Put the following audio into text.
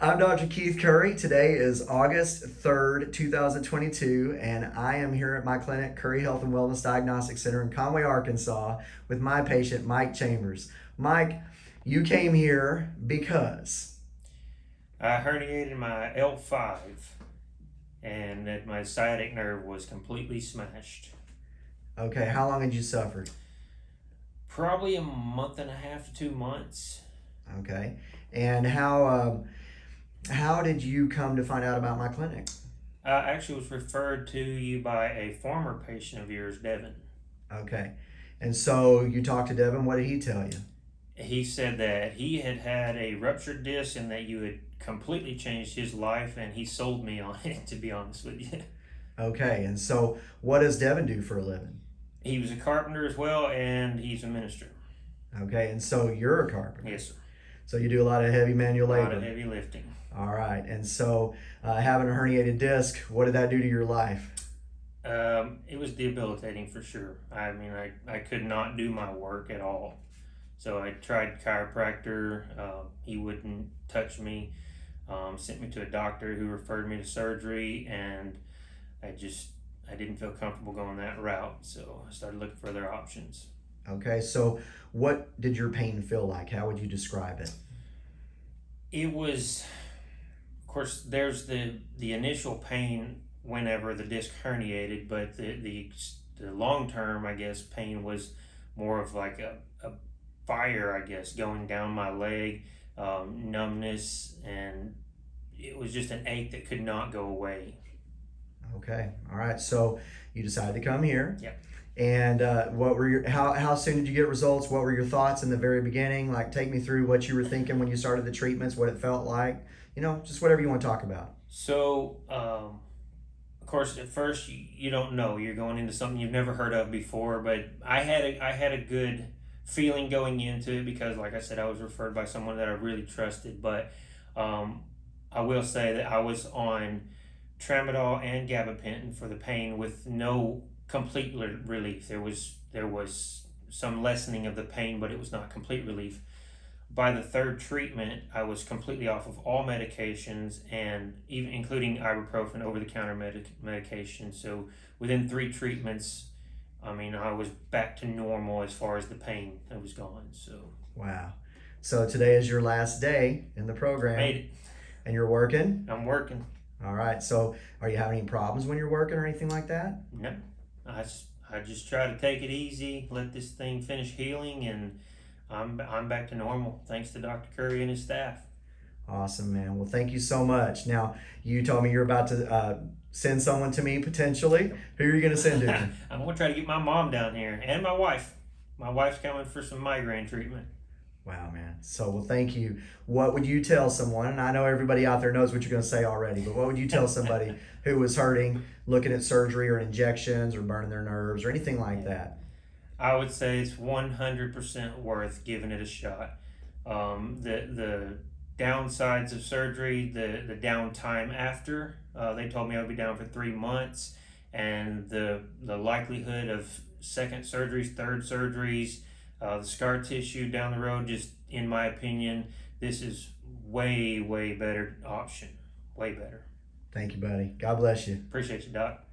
I'm Dr. Keith Curry. Today is August 3rd, 2022, and I am here at my clinic, Curry Health and Wellness Diagnostic Center in Conway, Arkansas, with my patient, Mike Chambers. Mike, you came here because. I herniated my L5 and that my sciatic nerve was completely smashed. Okay, how long had you suffered? Probably a month and a half to two months. Okay, and how um, how did you come to find out about my clinic? I actually was referred to you by a former patient of yours, Devin. Okay, and so you talked to Devin. What did he tell you? He said that he had had a ruptured disc and that you had completely changed his life, and he sold me on it. To be honest with you. Okay, and so what does Devin do for a living? He was a carpenter as well, and he's a minister. Okay, and so you're a carpenter. Yes, sir. So you do a lot of heavy manual labor. A lot of heavy lifting. All right, and so uh, having a herniated disc, what did that do to your life? Um, it was debilitating for sure. I mean, I, I could not do my work at all. So I tried chiropractor. Uh, he wouldn't touch me. Um, sent me to a doctor who referred me to surgery, and I just I didn't feel comfortable going that route. So I started looking for other options. Okay, so what did your pain feel like? How would you describe it? It was, of course, there's the the initial pain whenever the disc herniated, but the the, the long term, I guess, pain was more of like a, a fire, I guess, going down my leg, um, numbness, and it was just an ache that could not go away. Okay, all right. So you decided to come here. Yep. And uh, what were your how how soon did you get results? What were your thoughts in the very beginning? Like, take me through what you were thinking when you started the treatments, what it felt like. You know, just whatever you want to talk about. So, um, of course, at first you, don't know you're going into something you've never heard of before. But I had a I had a good feeling going into it because, like I said, I was referred by someone that I really trusted. But um, I will say that I was on tramadol and gabapentin for the pain with no complete li- relief. There was there was some lessening of the pain, but it was not complete relief. By the third treatment, I was completely off of all medications and even including ibuprofen over the counter medic- medication. So within three treatments, I mean, I was back to normal as far as the pain that was gone. So Wow. So today is your last day in the program, made it. and you're working. I'm working. All right. So are you having any problems when you're working or anything like that? No, I just, I just try to take it easy, let this thing finish healing, and I'm I'm back to normal thanks to Dr. Curry and his staff. Awesome, man. Well, thank you so much. Now, you told me you're about to uh, send someone to me potentially. Who are you going to send to? I'm gonna try to get my mom down here and my wife. My wife's coming for some migraine treatment. Wow, man. So, well, thank you. What would you tell someone? And I know everybody out there knows what you're going to say already, but what would you tell somebody who was hurting, looking at surgery or injections or burning their nerves or anything like that? I would say it's 100% worth giving it a shot. Um, the the downsides of surgery, the the downtime after. Uh, they told me I'd be down for three months, and the the likelihood of second surgeries, third surgeries, uh, the scar tissue down the road. Just in my opinion, this is way way better option. Way better. Thank you, buddy. God bless you. Appreciate you, Doc.